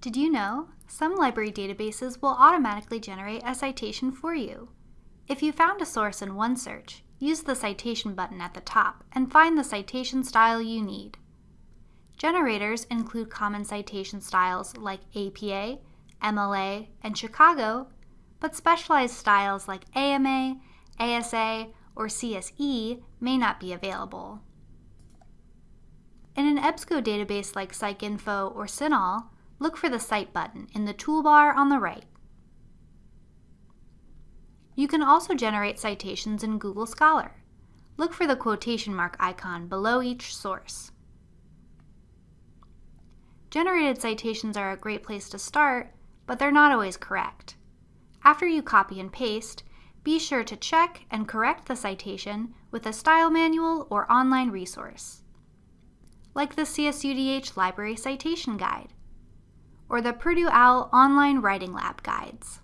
Did you know? Some library databases will automatically generate a citation for you. If you found a source in OneSearch, use the citation button at the top and find the citation style you need. Generators include common citation styles like APA, MLA, and Chicago, but specialized styles like AMA, ASA, or CSE may not be available. In an EBSCO database like PsycInfo or CINAHL, look for the Cite button in the toolbar on the right. You can also generate citations in Google Scholar. Look for the quotation mark icon below each source. Generated citations are a great place to start, but they're not always correct. After you copy and paste, be sure to check and correct the citation with a style manual or online resource, like the CSUDH Library Citation Guide or the Purdue OWL Online Writing Lab guides.